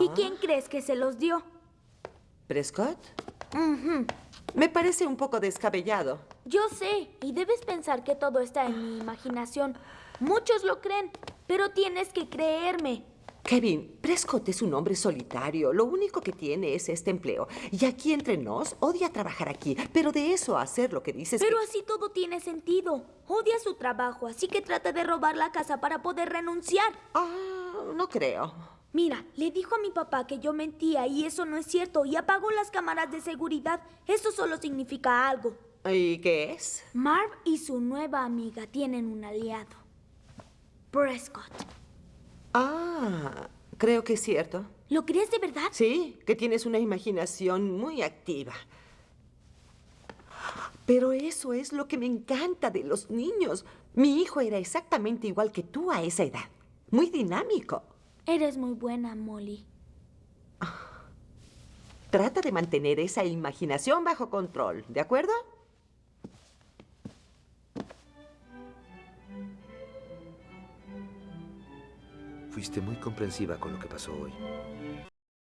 ¿Y quién crees que se los dio? ¿Prescott? Me parece un poco descabellado. Yo sé, y debes pensar que todo está en mi imaginación. Muchos lo creen, pero tienes que creerme. Kevin, Prescott es un hombre solitario. Lo único que tiene es este empleo. Y aquí entre nos, odia trabajar aquí. Pero de eso a hacer lo que dices Pero que- así todo tiene sentido. Odia su trabajo, así que trata de robar la casa para poder renunciar. Ah, no creo. Mira, le dijo a mi papá que yo mentía y eso no es cierto y apagó las cámaras de seguridad. Eso solo significa algo. ¿Y qué es? Marv y su nueva amiga tienen un aliado. Prescott. Ah, creo que es cierto. ¿Lo crees de verdad? Sí, que tienes una imaginación muy activa. Pero eso es lo que me encanta de los niños. Mi hijo era exactamente igual que tú a esa edad. Muy dinámico. Eres muy buena, Molly. Trata de mantener esa imaginación bajo control, ¿de acuerdo? Fuiste muy comprensiva con lo que pasó hoy.